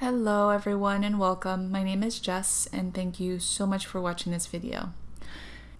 Hello everyone and welcome. My name is Jess and thank you so much for watching this video.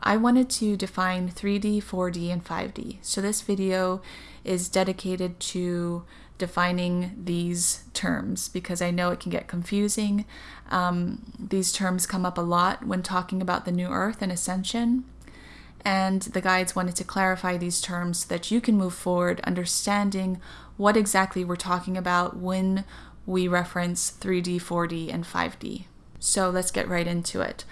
I wanted to define 3D, 4D, and 5D. So this video is dedicated to defining these terms because I know it can get confusing. Um, these terms come up a lot when talking about the new earth and ascension. And the guides wanted to clarify these terms so that you can move forward understanding what exactly we're talking about when we reference 3D, 4D, and 5D. So let's get right into it.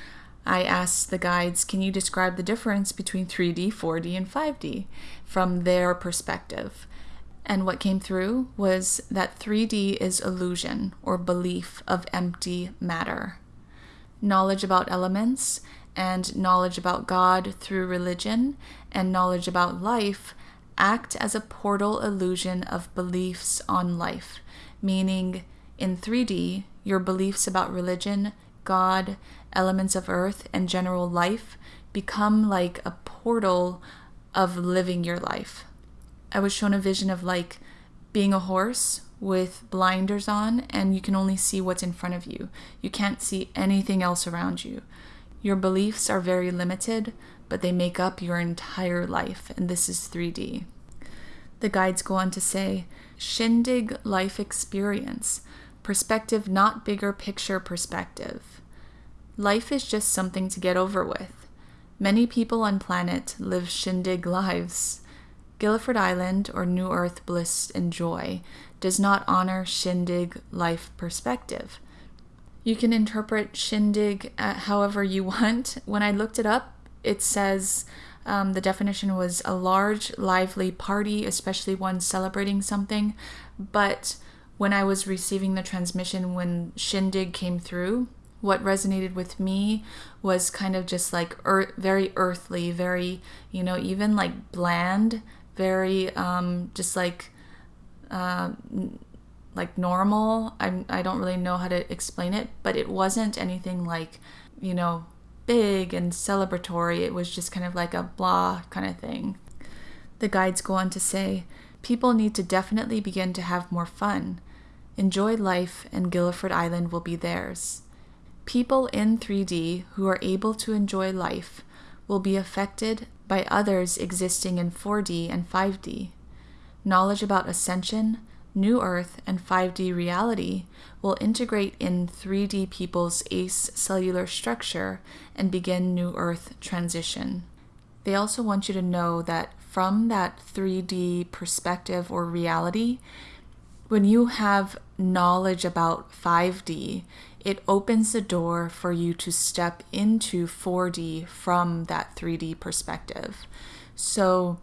I asked the guides, can you describe the difference between 3D, 4D, and 5D from their perspective? And what came through was that 3D is illusion or belief of empty matter. Knowledge about elements and knowledge about God through religion and knowledge about life act as a portal illusion of beliefs on life meaning in 3D, your beliefs about religion, God, elements of earth, and general life become like a portal of living your life. I was shown a vision of like being a horse with blinders on, and you can only see what's in front of you. You can't see anything else around you. Your beliefs are very limited, but they make up your entire life, and this is 3D. The guides go on to say Shindig life experience, perspective, not bigger picture perspective. Life is just something to get over with. Many people on planet live shindig lives. Guilford Island, or New Earth Bliss and Joy, does not honor shindig life perspective. You can interpret shindig uh, however you want. When I looked it up, it says um, the definition was a large, lively party, especially one celebrating something. But when I was receiving the transmission, when Shindig came through, what resonated with me was kind of just like er- very earthly, very, you know, even like bland, very um, just like. Uh, like normal. I'm, I don't really know how to explain it, but it wasn't anything like, you know, big and celebratory. It was just kind of like a blah kind of thing. The guides go on to say people need to definitely begin to have more fun. Enjoy life, and Guilford Island will be theirs. People in 3D who are able to enjoy life will be affected by others existing in 4D and 5D. Knowledge about ascension, New Earth, and 5D reality will integrate in 3D people's ACE cellular structure and begin New Earth transition. They also want you to know that from that 3D perspective or reality, when you have knowledge about 5D, it opens the door for you to step into 4D from that 3D perspective. So,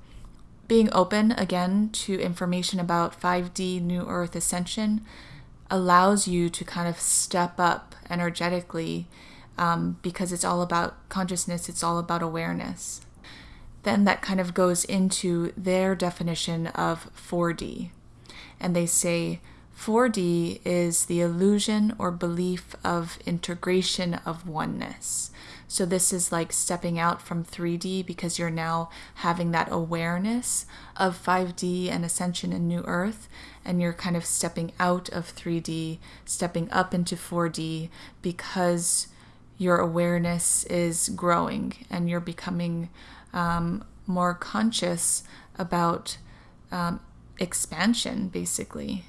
being open again to information about 5D New Earth Ascension allows you to kind of step up energetically um, because it's all about consciousness, it's all about awareness. Then that kind of goes into their definition of 4D. And they say 4D is the illusion or belief of integration of oneness. So this is like stepping out from 3D because you're now having that awareness of 5D and ascension and new earth and you're kind of stepping out of 3D, stepping up into 4D because your awareness is growing and you're becoming um, more conscious about um, expansion, basically.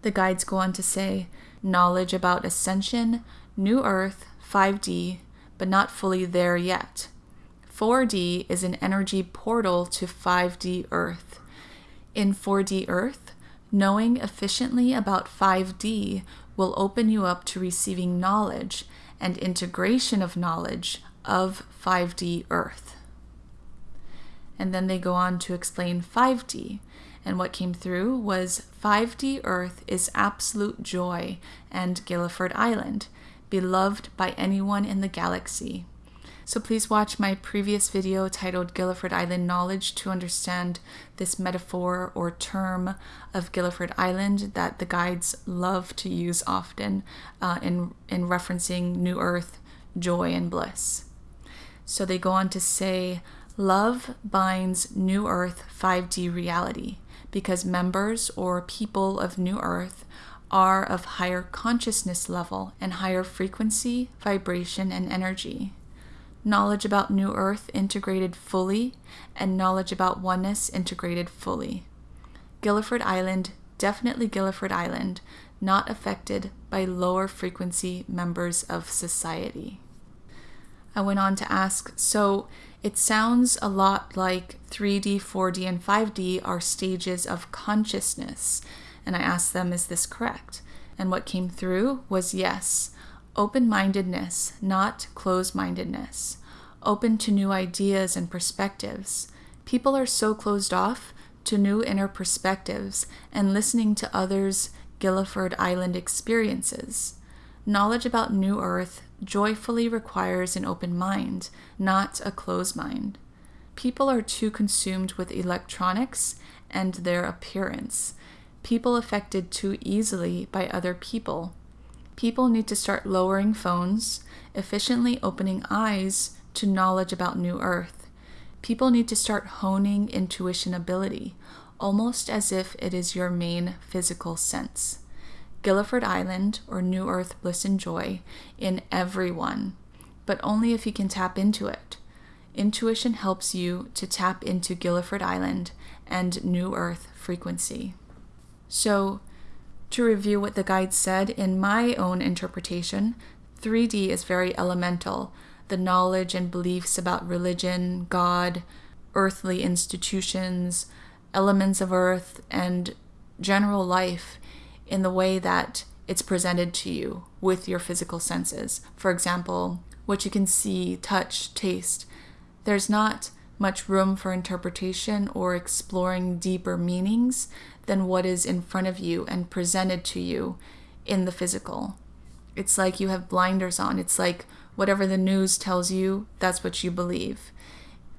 The guides go on to say knowledge about ascension, new earth, 5D, but not fully there yet. 4D is an energy portal to 5D Earth. In 4D Earth, knowing efficiently about 5D will open you up to receiving knowledge and integration of knowledge of 5D Earth. And then they go on to explain 5D. And what came through was 5D Earth is absolute joy and Gilliford Island beloved by anyone in the galaxy. So please watch my previous video titled Gilliford Island Knowledge to understand this metaphor or term of Gilliford Island that the guides love to use often uh, in, in referencing New Earth, joy, and bliss. So they go on to say, Love binds New Earth 5D reality because members or people of New Earth are of higher consciousness level and higher frequency, vibration, and energy. Knowledge about New Earth integrated fully, and knowledge about oneness integrated fully. Guilford Island, definitely Guilford Island, not affected by lower frequency members of society. I went on to ask so it sounds a lot like 3D, 4D, and 5D are stages of consciousness. And I asked them, is this correct? And what came through was yes, open mindedness, not closed mindedness, open to new ideas and perspectives. People are so closed off to new inner perspectives and listening to others' Guilford Island experiences. Knowledge about New Earth joyfully requires an open mind, not a closed mind. People are too consumed with electronics and their appearance. People affected too easily by other people. People need to start lowering phones, efficiently opening eyes to knowledge about New Earth. People need to start honing intuition ability, almost as if it is your main physical sense. Guilford Island or New Earth bliss and joy in everyone, but only if you can tap into it. Intuition helps you to tap into Guilford Island and New Earth frequency. So, to review what the guide said in my own interpretation, 3D is very elemental. The knowledge and beliefs about religion, God, earthly institutions, elements of earth, and general life in the way that it's presented to you with your physical senses. For example, what you can see, touch, taste. There's not much room for interpretation or exploring deeper meanings than what is in front of you and presented to you in the physical. It's like you have blinders on. It's like whatever the news tells you, that's what you believe.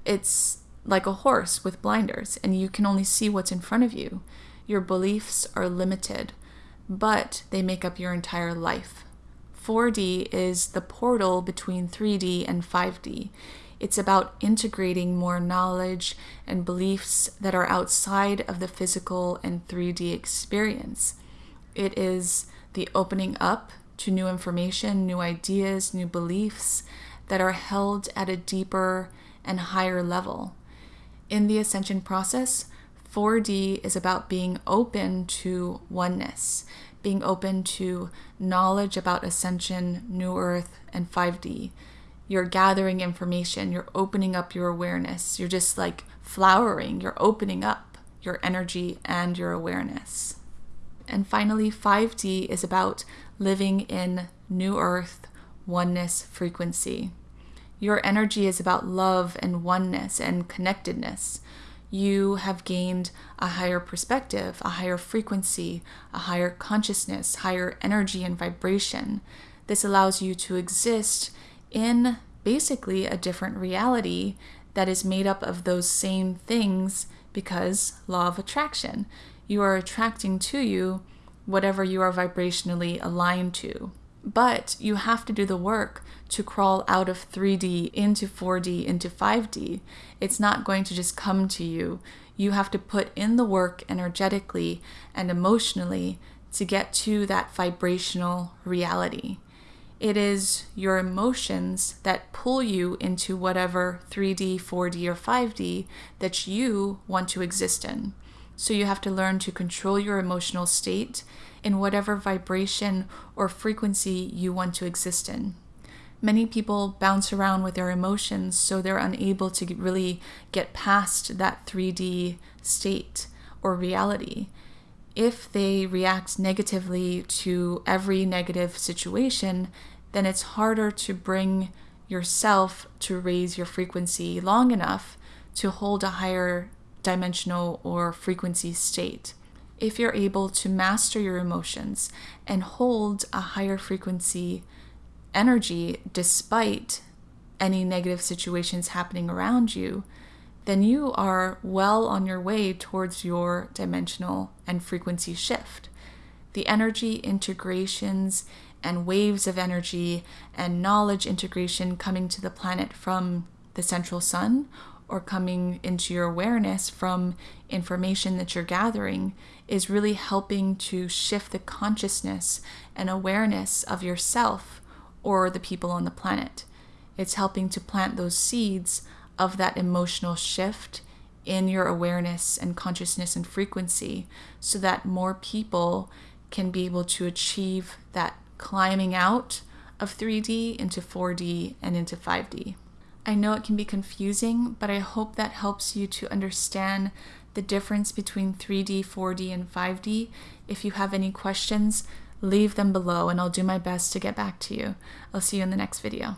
It's like a horse with blinders, and you can only see what's in front of you. Your beliefs are limited but they make up your entire life. 4D is the portal between 3D and 5D. It's about integrating more knowledge and beliefs that are outside of the physical and 3D experience. It is the opening up to new information, new ideas, new beliefs that are held at a deeper and higher level. In the ascension process, 4D is about being open to oneness, being open to knowledge about ascension, new earth, and 5D. You're gathering information, you're opening up your awareness, you're just like flowering, you're opening up your energy and your awareness. And finally, 5D is about living in new earth, oneness frequency. Your energy is about love and oneness and connectedness you have gained a higher perspective, a higher frequency, a higher consciousness, higher energy and vibration. This allows you to exist in basically a different reality that is made up of those same things because law of attraction. You are attracting to you whatever you are vibrationally aligned to. But you have to do the work to crawl out of 3D into 4D into 5D. It's not going to just come to you. You have to put in the work energetically and emotionally to get to that vibrational reality. It is your emotions that pull you into whatever 3D, 4D, or 5D that you want to exist in. So you have to learn to control your emotional state in whatever vibration or frequency you want to exist in. Many people bounce around with their emotions, so they're unable to really get past that 3D state or reality. If they react negatively to every negative situation, then it's harder to bring yourself to raise your frequency long enough to hold a higher dimensional or frequency state. If you're able to master your emotions and hold a higher frequency energy despite any negative situations happening around you, then you are well on your way towards your dimensional and frequency shift. The energy integrations and waves of energy and knowledge integration coming to the planet from the central sun or coming into your awareness from information that you're gathering is really helping to shift the consciousness and awareness of yourself or the people on the planet. It's helping to plant those seeds of that emotional shift in your awareness and consciousness and frequency so that more people can be able to achieve that climbing out of 3D into 4D and into 5D. I know it can be confusing, but I hope that helps you to understand the difference between 3D, 4D, and 5D. If you have any questions, leave them below and I'll do my best to get back to you. I'll see you in the next video.